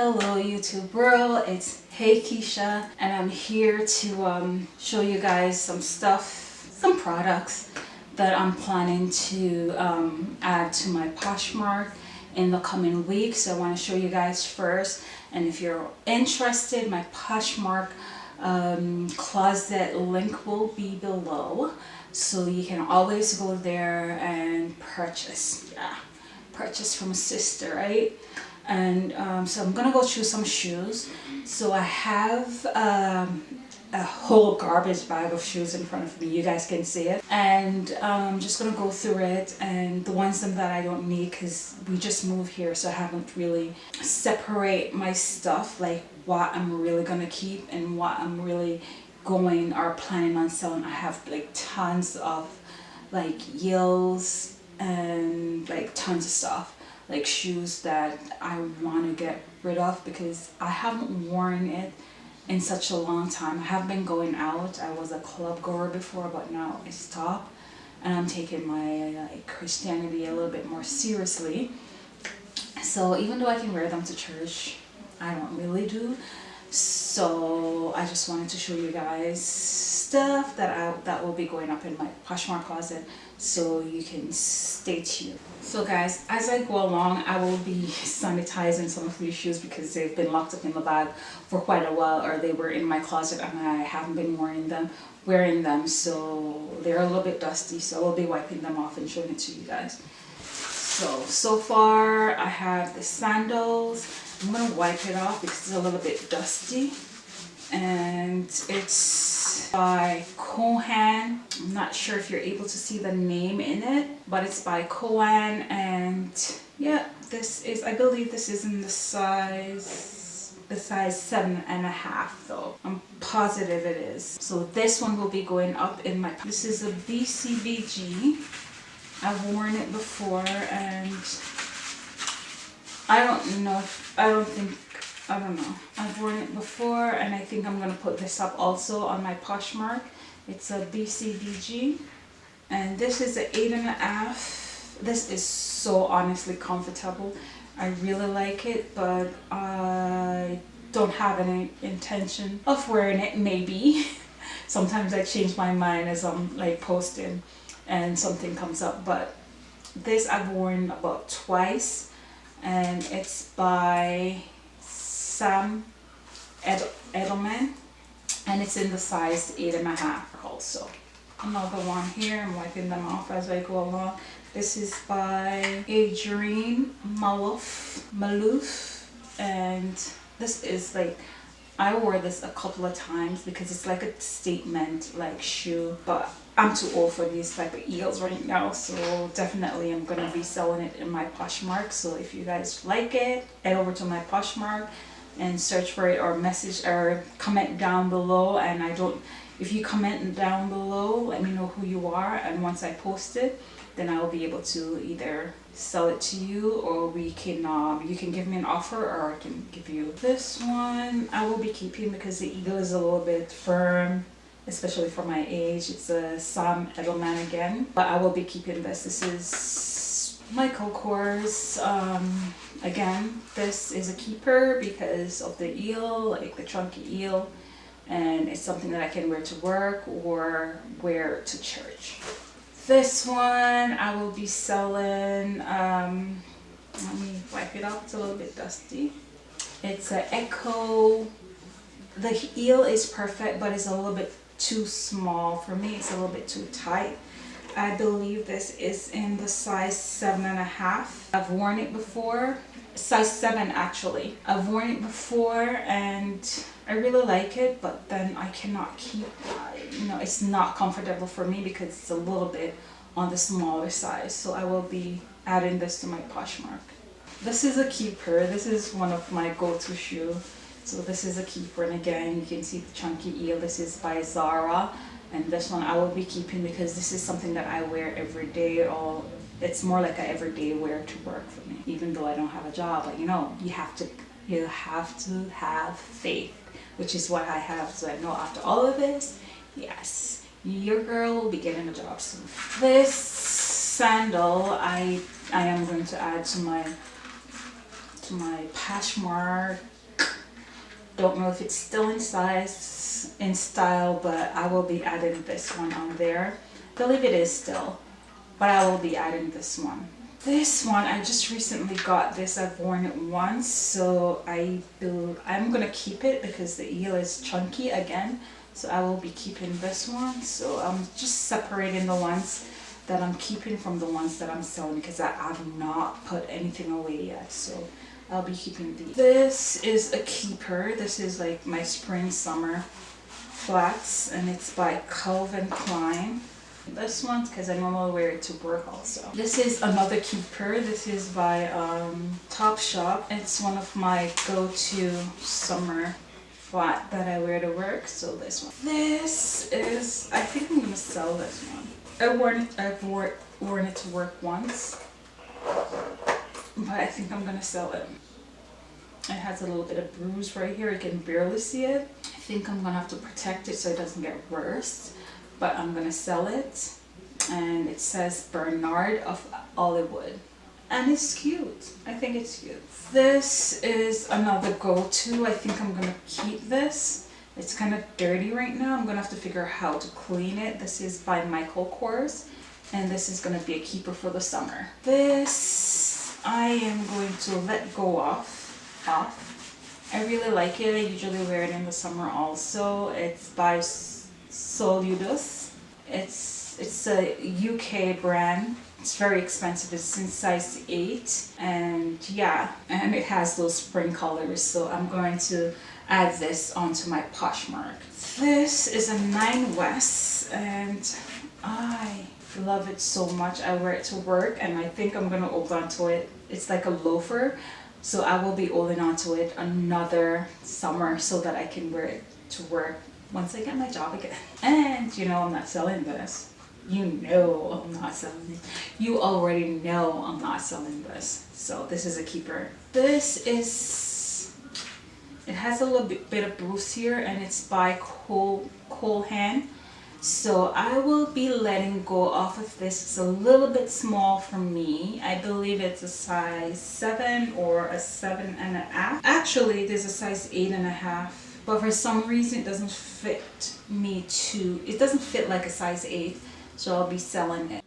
Hello YouTube world, it's Hey Keisha and I'm here to um, show you guys some stuff, some products that I'm planning to um, add to my Poshmark in the coming weeks. So I want to show you guys first and if you're interested, my Poshmark um, closet link will be below so you can always go there and purchase. Yeah, purchase from a sister, right? And um, so I'm gonna go through some shoes. So I have um, a whole garbage bag of shoes in front of me. You guys can see it. And um, I'm just gonna go through it and the ones that I don't need because we just moved here so I haven't really separate my stuff like what I'm really gonna keep and what I'm really going or planning on selling. I have like tons of like heels and like tons of stuff like shoes that I want to get rid of because I haven't worn it in such a long time. I have been going out. I was a club goer before but now I stop and I'm taking my like, Christianity a little bit more seriously. So even though I can wear them to church, I don't really do. So I just wanted to show you guys stuff that I, that will be going up in my Poshmark closet so you can stay tuned. So guys, as I go along, I will be sanitizing some of these shoes because they've been locked up in the bag for quite a while or they were in my closet and I haven't been wearing them wearing them so they're a little bit dusty so I'll be wiping them off and showing it to you guys. So, so far I have the sandals. I'm to wipe it off because it's a little bit dusty and it's by Cole Haan. I'm not sure if you're able to see the name in it, but it's by Cole Haan and yeah, this is, I believe this is in the size, the size seven and a half though. I'm positive it is. So this one will be going up in my, this is a BCBG. I've worn it before and I don't know, I don't think I don't know. I've worn it before and I think I'm going to put this up also on my Poshmark. It's a BCBG and this is an eight and a half. This is so honestly comfortable. I really like it but I don't have any intention of wearing it maybe. Sometimes I change my mind as I'm like posting and something comes up but this I've worn about twice and it's by Sam Ed Edelman and it's in the size eight and a half also. Another one here I'm wiping them off as I go along. This is by Adrienne Maloof Maloof and this is like I wore this a couple of times because it's like a statement like shoe but I'm too old for these type of heels right now so definitely I'm gonna be selling it in my Poshmark so if you guys like it head over to my Poshmark and search for it or message or comment down below. And I don't if you comment down below let me know who you are. And once I post it then I will be able to either sell it to you or we can um, you can give me an offer or I can give you this one. I will be keeping because the eagle is a little bit firm especially for my age. It's a Sam Edelman again. But I will be keeping this. This is Michael Kors um, again this is a keeper because of the eel like the chunky eel and it's something that I can wear to work or wear to church. This one I will be selling um, let me wipe it off it's a little bit dusty. It's an Ecco the eel is perfect but it's a little bit too small for me it's a little bit too tight I believe this is in the size seven and a half I've worn it before size 7 actually. I've worn it before and I really like it but then I cannot keep, you know, it's not comfortable for me because it's a little bit on the smaller size. So I will be adding this to my Poshmark. This is a keeper. This is one of my go-to shoe. So this is a keeper and again you can see the chunky eel. This is by Zara and this one I will be keeping because this is something that I wear every day or it's more like a everyday wear to work for me. Even though I don't have a job but you know you have to you have to have faith which is what I have. So I know after all of this yes your girl will be getting a job. Soon this sandal I I am going to add to my to my Poshmark. Don't know if it's still in size, in style, but I will be adding this one on there. I believe it is still, but I will be adding this one. This one, I just recently got this. I've worn it once, so I I'm gonna keep it because the eel is chunky again. So I will be keeping this one. So I'm just separating the ones that I'm keeping from the ones that I'm selling because I have not put anything away yet. So I'll be keeping these. This is a keeper. This is like my spring summer flats and it's by Calvin Klein. This one because I normally wear it to work also. This is another keeper. This is by um, Topshop. It's one of my go-to summer flat that I wear to work. So this one. This is, I think I'm going to sell this one. I've worn it, I've wore, worn it to work once. But I think I'm to sell it. It has a little bit of bruise right here. You can barely see it. I think I'm to have to protect it so it doesn't get worse. But I'm to sell it. And it says Bernard of Hollywood. And it's cute. I think it's cute. This is another go-to. I think I'm to keep this. It's kind of dirty right now. I'm to have to figure out how to clean it. This is by Michael Kors. And this is to be a keeper for the summer. This I am going to let go off off. I really like it. I usually wear it in the summer also. It's by Soludos. It's it's a UK brand. It's very expensive. It's in size 8 and yeah and it has those spring colors so I'm going to add this onto my Poshmark. This is a 9 West and I love it so much. I wear it to work and I think I'm going to hold on to it. It's like a loafer so I will be holding on to it another summer so that I can wear it to work once I get my job again. And you know I'm not selling this. You know I'm not selling it. You already know I'm not selling this. So this is a keeper. This is, it has a little bit, of bruise here and it's by Cole, Cole Haan. So I will be letting go off of this. It's a little bit small for me. I believe it's a size 7 or a 7 and a half. Actually, there's a size 8 and a half. But for some reason, it doesn't fit me to, it doesn't fit like a size 8. So I'll be selling it.